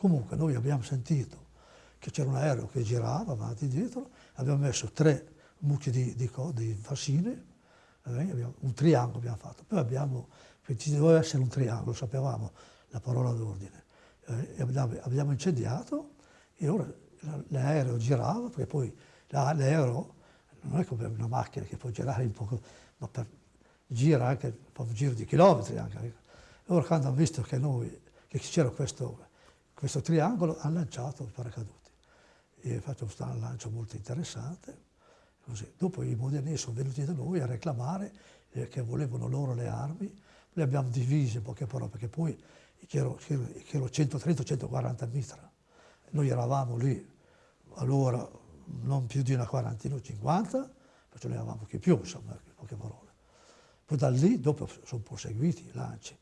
Comunque noi abbiamo sentito che c'era un aereo che girava avanti e dietro, abbiamo messo tre mucchi di, di, di fascine, abbiamo, un triangolo abbiamo fatto, poi abbiamo, ci doveva essere un triangolo, sapevamo la parola d'ordine, eh, abbiamo, abbiamo incendiato e ora l'aereo girava, perché poi l'aereo non è come una macchina che può girare un po', ma per, gira anche un giro di chilometri. Anche. Ora quando hanno visto che, noi, che c'era questo, questo triangolo, hanno lanciato i paracaduti. E ha fatto un lancio molto interessante. Così. Dopo i modenesi sono venuti da noi a reclamare eh, che volevano loro le armi, le abbiamo divise in poche parole, perché poi c'erano 130-140 mitra. Noi eravamo lì, allora non più di una quarantina o cinquanta, perciò ne avevamo che più, insomma, in poche parole. Poi da lì dopo sono proseguiti i lanci.